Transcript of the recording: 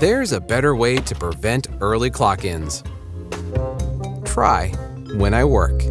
There's a better way to prevent early clock ins. Try when I work.